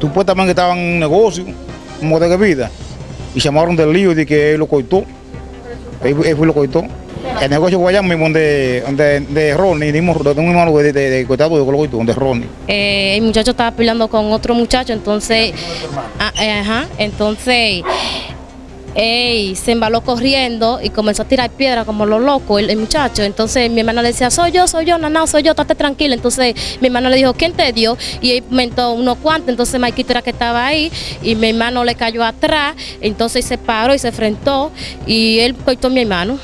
Supuestamente estaban en un negocio, como de vida, y llamaron del lío de que él lo cortó. Él, él lo cortó. El negocio fue mismo donde, donde de Ronnie, de un hermano de, de, de cortado de donde Ronnie. Eh, el muchacho estaba peleando con otro muchacho, entonces, ah, eh, ajá, entonces ey, se embaló corriendo y comenzó a tirar piedra como lo loco el, muchacho. Entonces mi hermana le decía, soy yo, soy yo, no, soy yo, estate tranquila. Entonces mi hermano le dijo, ¿quién te dio? Y él comentó unos cuantos, entonces Maikito era que estaba ahí y mi hermano le cayó atrás, entonces se paró y se enfrentó y él cortó a mi hermano.